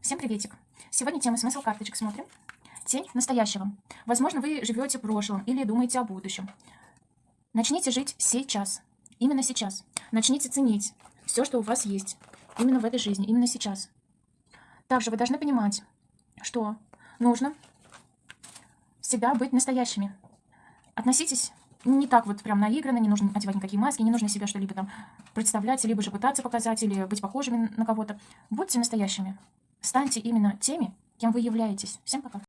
Всем приветик! Сегодня тема смысл карточек смотрим. Тень настоящего. Возможно, вы живете прошлым или думаете о будущем. Начните жить сейчас. Именно сейчас. Начните ценить все, что у вас есть. Именно в этой жизни. Именно сейчас. Также вы должны понимать, что нужно всегда быть настоящими. Относитесь не так вот прям наигранно, не нужно одевать никакие маски, не нужно себя что-либо там представлять, либо же пытаться показать, или быть похожими на кого-то. Будьте настоящими. Станьте именно теми, кем вы являетесь. Всем пока.